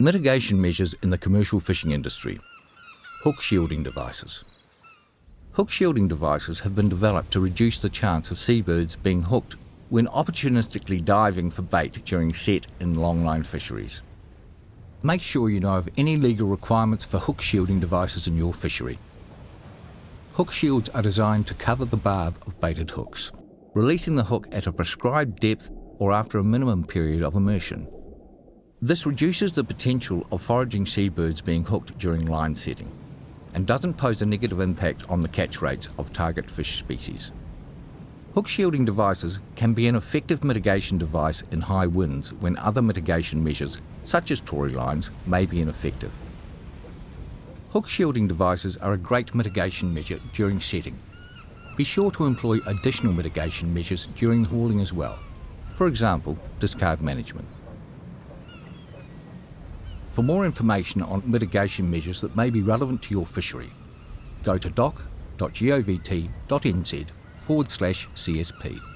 Mitigation measures in the commercial fishing industry. Hook shielding devices. Hook shielding devices have been developed to reduce the chance of seabirds being hooked when opportunistically diving for bait during set and longline fisheries. Make sure you know of any legal requirements for hook shielding devices in your fishery. Hook shields are designed to cover the barb of baited hooks, releasing the hook at a prescribed depth or after a minimum period of immersion. This reduces the potential of foraging seabirds being hooked during line setting and doesn't pose a negative impact on the catch rates of target fish species. Hook shielding devices can be an effective mitigation device in high winds when other mitigation measures, such as tori lines, may be ineffective. Hook shielding devices are a great mitigation measure during setting. Be sure to employ additional mitigation measures during hauling as well. For example, discard management. For more information on mitigation measures that may be relevant to your fishery, go to doc.govt.nz forward slash CSP.